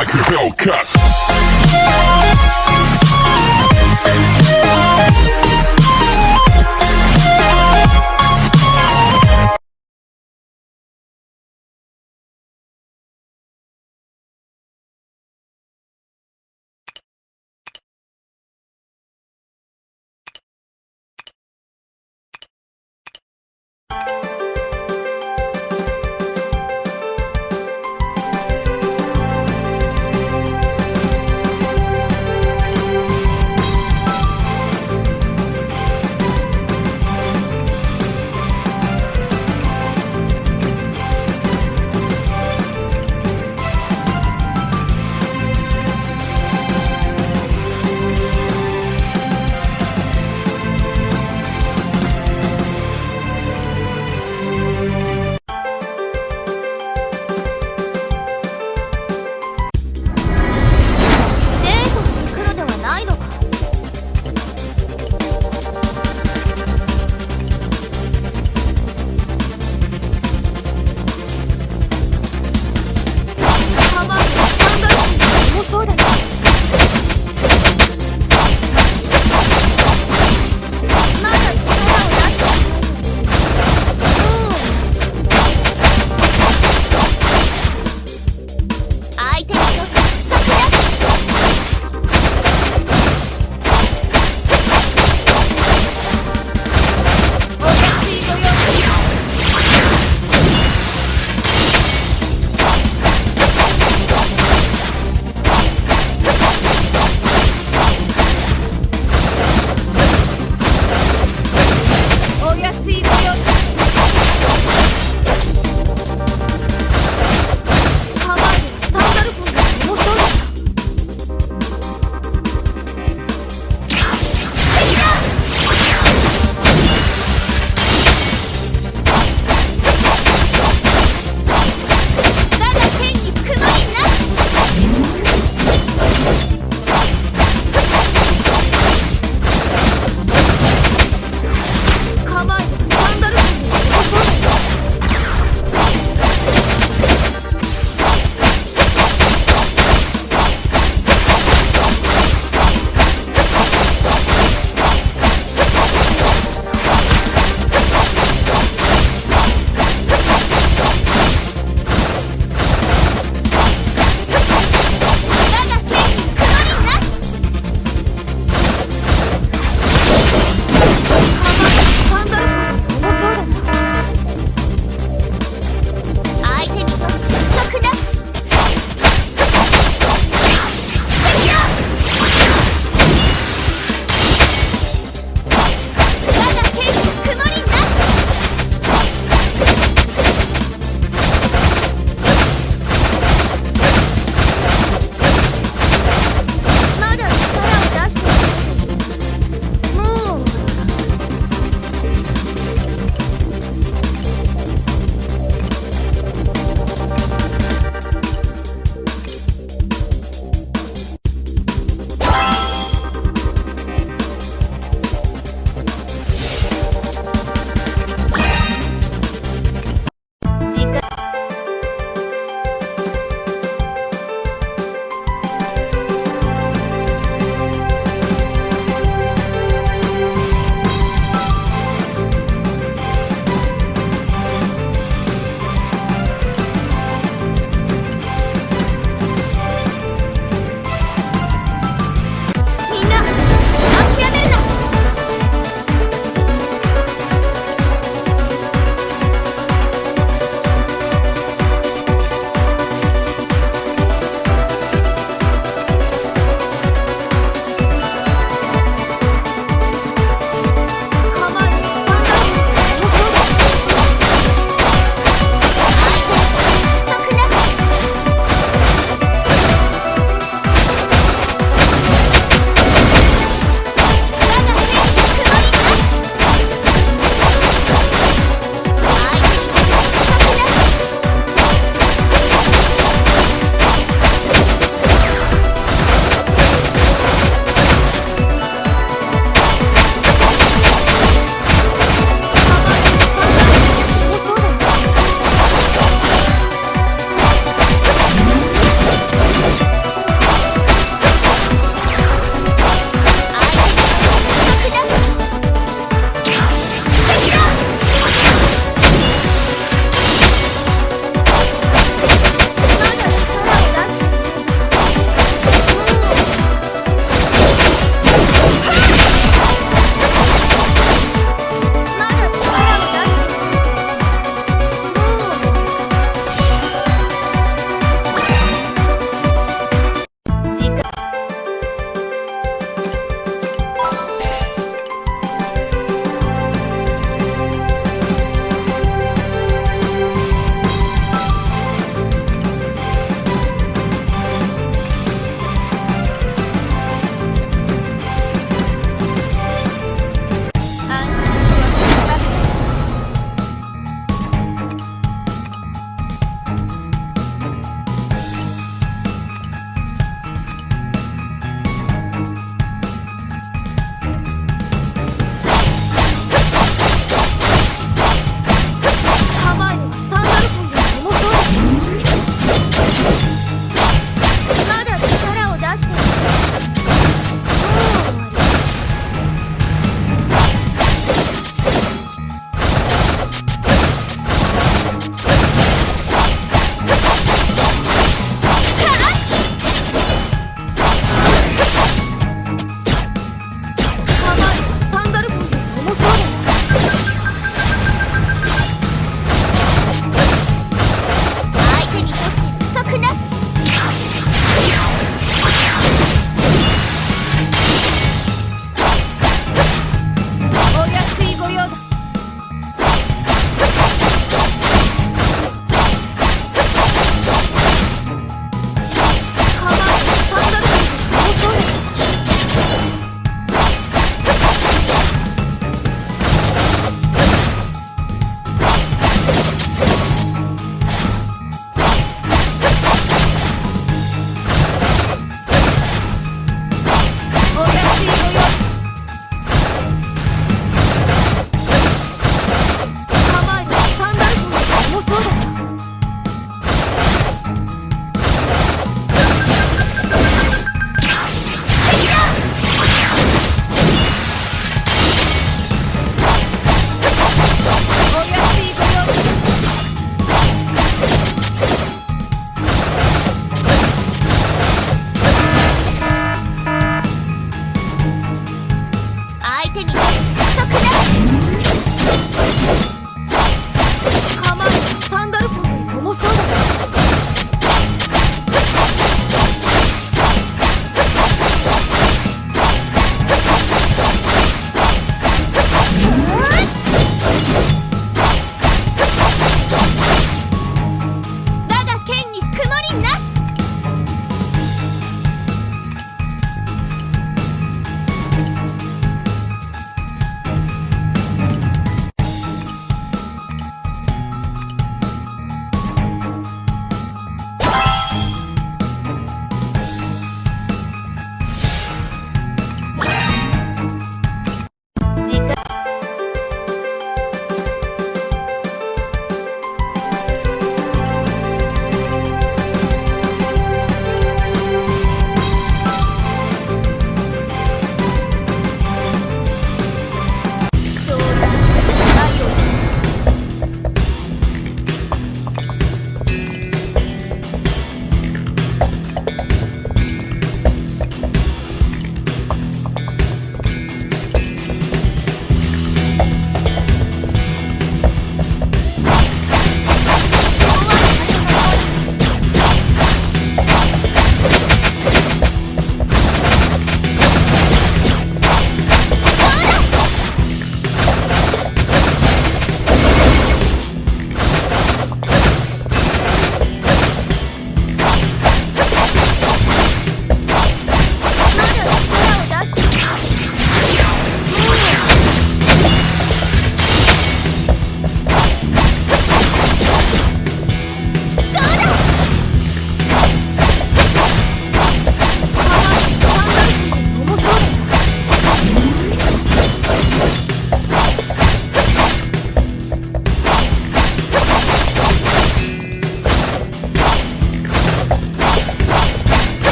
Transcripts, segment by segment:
like a Hellcat.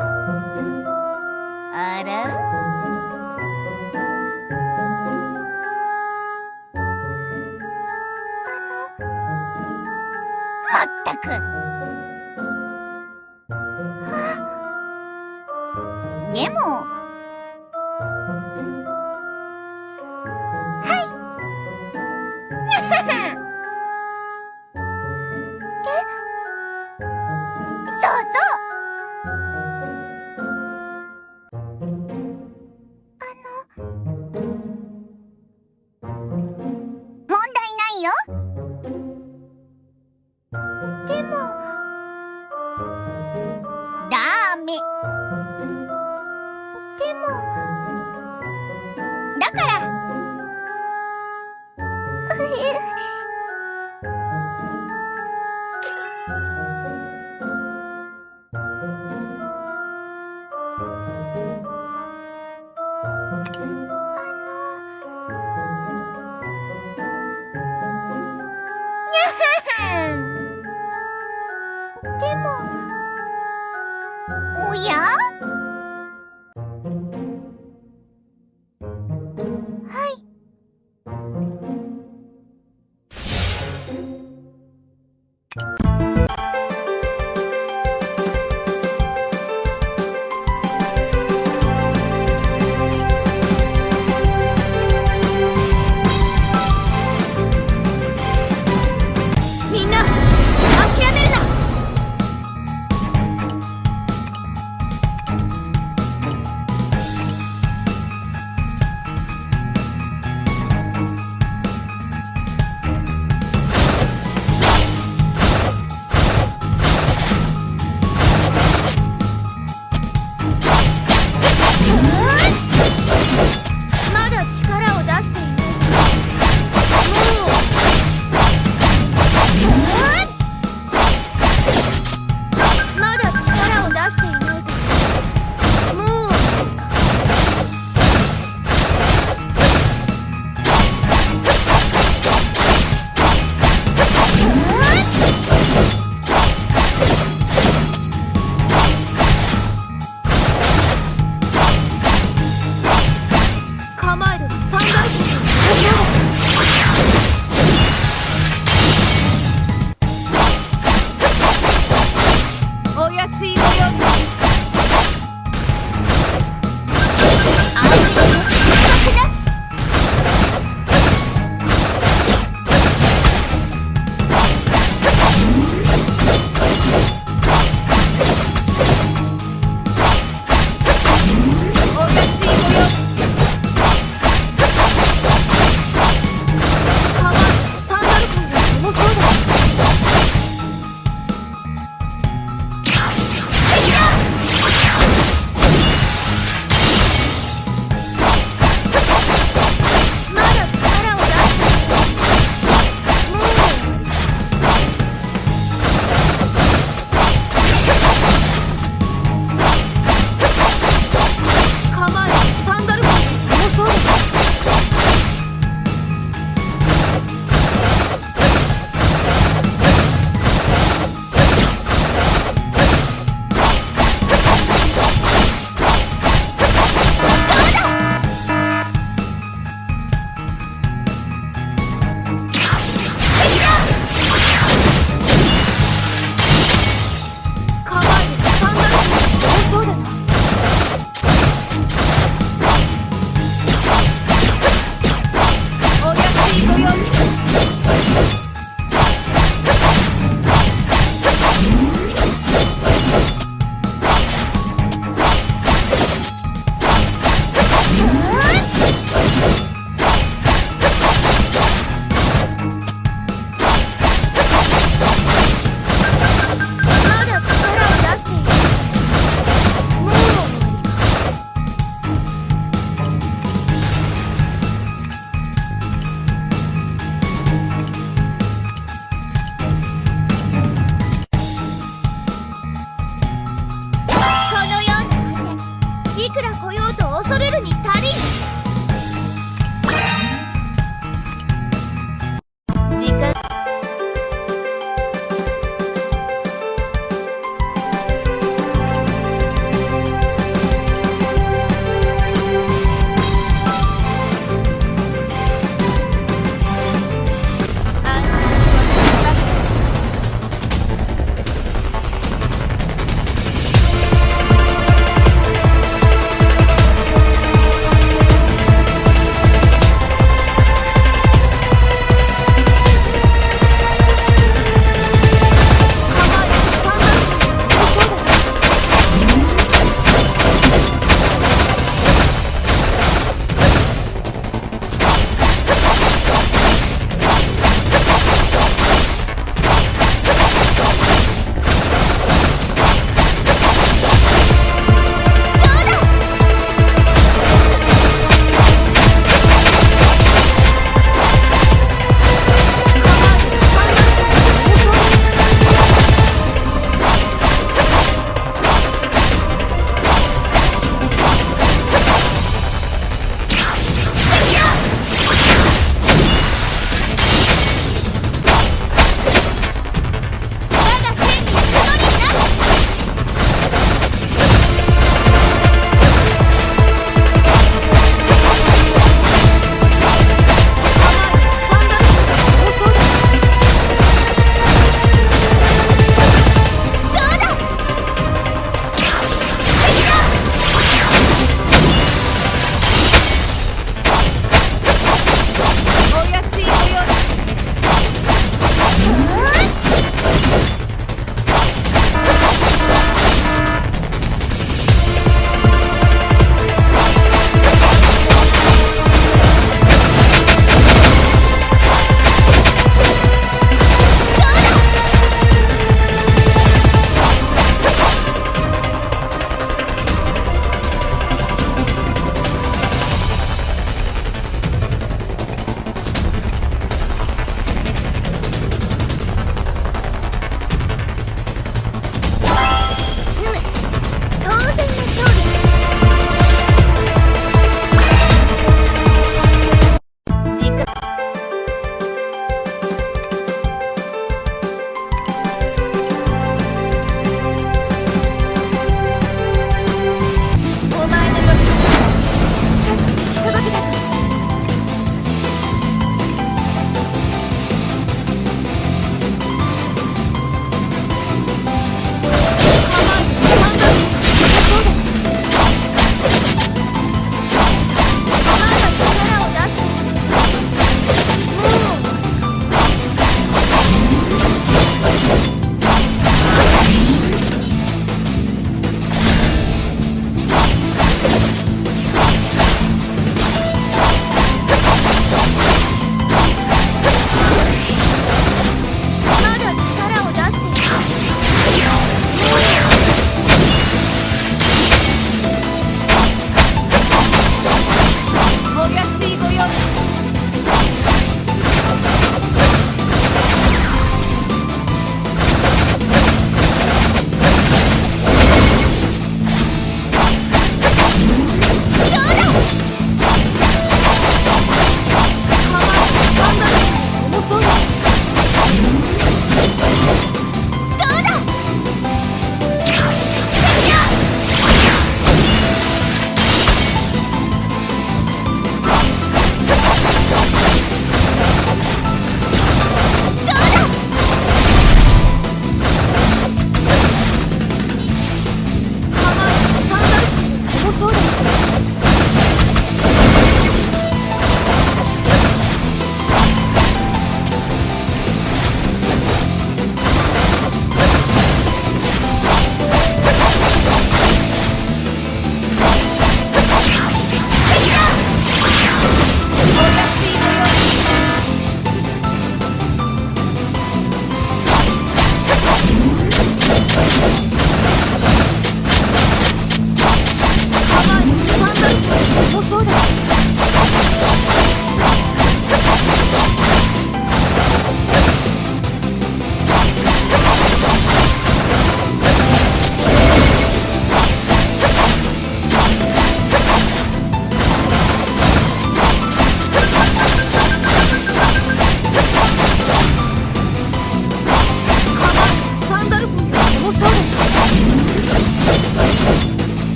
あら？あのまったく